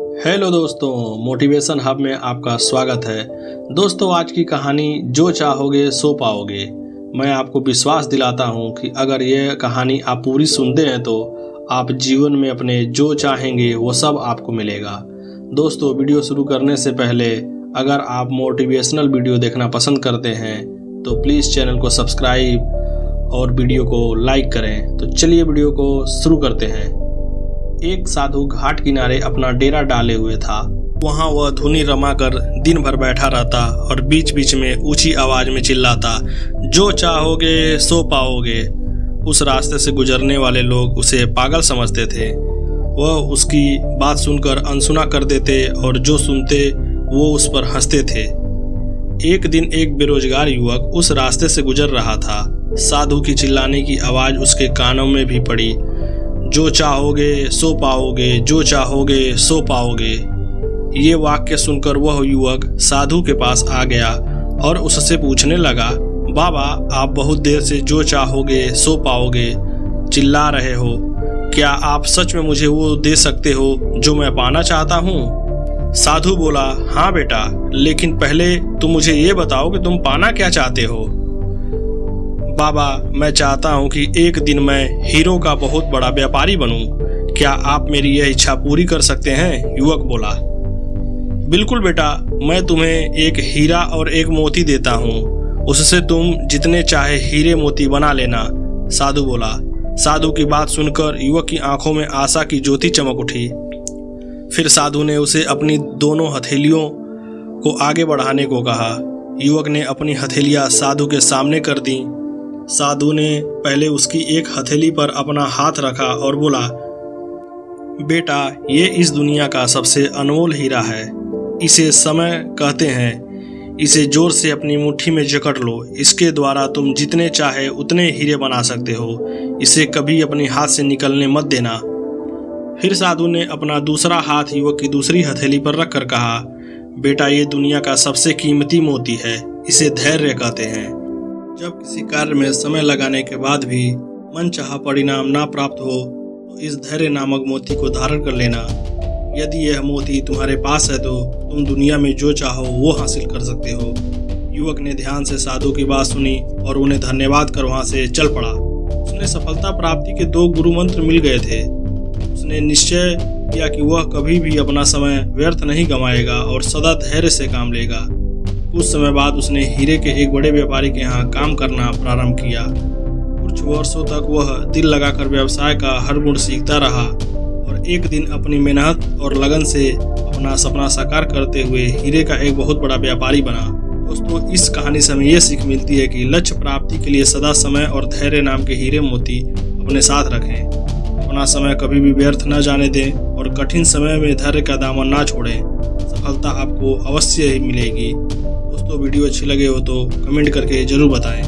Hello दोस्तों, motivation hub में आपका स्वागत है। दोस्तों, आज की कहानी, जो चाहोगे, सो पाओगे। मैं आपको विश्वास दिलाता हूँ कि अगर ये कहानी आप पूरी सुनते हैं तो आप जीवन में अपने जो चाहेंगे, वो सब आपको मिलेगा। दोस्तों, वीडियो शुरू करने से पहले, अगर आप मोटिवेशनल वीडियो देखना पसंद करते हैं तो प्लीज़ चैनल को सब्सक्राइब और वीडियो को लाइक करें। तो चलिए वीडियो को शुरू करते हैं। एक साधु घाट किनारे अपना डेरा डाले हुए था। वहाँ वह धुनी रमाकर दिन भर बैठा रहता और बीच बीच में ऊँची आवाज़ में चिल्लाता, जो चाहोगे, सो पाओगे। उस रास्ते से गुजरने वाले लोग उसे पागल समझते थे। वह उसकी बात सुनकर अनसुना कर देते और जो सुनते, वो उस पर हँसते थे। एक दिन एक बेरोजगार युवक उस रास्ते से गुजर रहा था। साधु की चिल्लाने की आवाज़ उसके कानों में भी पड़ी। जो चाहोगे, सो पाओगे, जो चाहोगे, सो पाओगे। ये वाक्य सुनकर वह युवक साधु के पास आ गया और उससे पूछने लगा, बाबा, आप बहुत देर से जो चाहोगे, सो पाओगे। चिल्ला रहे हो। क्या आप सच में मुझे वो दे सकते हो, जो मैं पाना चाहता हूँ? साधु बोला हाँ बेटा, लेकिन पहले तुम मुझे ये बताओ कि तुम पाना क्या चाहते हो? बाबा, मैं चाहता हूँ कि एक दिन मैं हीरो का बहुत बड़ा व्यापारी बनूं। क्या आप मेरी यह इच्छा पूरी कर सकते हैं? युवक बोला। बिल्कुल बेटा, मैं तुम्हें एक हीरा और एक मोती देता हूँ। उससे तुम जितने चाहे हीरे मोती बना लेना, साधु बोला। साधु की बात सुनकर युवक की आँखों में आशा की ज्योति चमक उठी। फिर साधु ने उसे अपनी दोनों हथेलियों को आगे बढ़ाने को कहा। युवक ने अपनी हथेलियाँ साधु के सामने कर दी। साधु ने पहले उसकी एक हथेली पर अपना हाथ रखा और बोला, बेटा, ये इस दुनिया का सबसे अनमोल हीरा है। इसे समय कहते हैं। इसे ज़ोर से अपनी मुट्ठी में जकड़ लो। इसके द्वारा तुम जितने चाहे उतने हीरे बना सकते हो। इसे कभी अपने हाथ से निकलने मत देना। फिर साधु ने अपना दूसरा हाथ युवक की दूसरी हथेली पर रखकर कहा, बेटा, ये दुनिया का सबसे कीमती मोती है। इसे धैर्य कहते हैं। जब किसी कार्य में समय लगाने के बाद भी मन चाह परिणाम ना प्राप्त हो तो इस धैर्य नामक मोती को धारण कर लेना। यदि यह मोती तुम्हारे पास है तो तुम दुनिया में जो चाहो, वो हासिल कर सकते हो। युवक ने ध्यान से साधु की बात सुनी और उन्हें धन्यवाद कर वहाँ से चल पड़ा। उसने सफलता प्राप्ति के दो गुरु मंत्र मिल गए थे। उसने निश्चय किया कि वह कभी भी अपना समय व्यर्थ नहीं गंवाएगा और सदा धैर्य से काम लेगा। कुछ समय बाद उसने हीरे के एक बड़े व्यापारी के यहाँ काम करना प्रारंभ किया। कुछ वर्षों तक वह दिल लगाकर व्यवसाय का हर गुण सीखता रहा और एक दिन अपनी मेहनत और लगन से अपना सपना साकार करते हुए हीरे का एक बहुत बड़ा व्यापारी बना। दोस्तों, इस कहानी से हमें यह सीख मिलती है कि लक्ष्य प्राप्ति के लिए सदा समय और धैर्य नाम के हीरे मोती अपने साथ रखें। अपना समय कभी भी व्यर्थ न जाने दें और कठिन समय में धैर्य का दामन ना छोड़ें। सफलता आपको अवश्य ही मिलेगी। दोस्तों, वीडियो अच्छी लगे हो तो कमेंट करके ज़रूर बताएँ।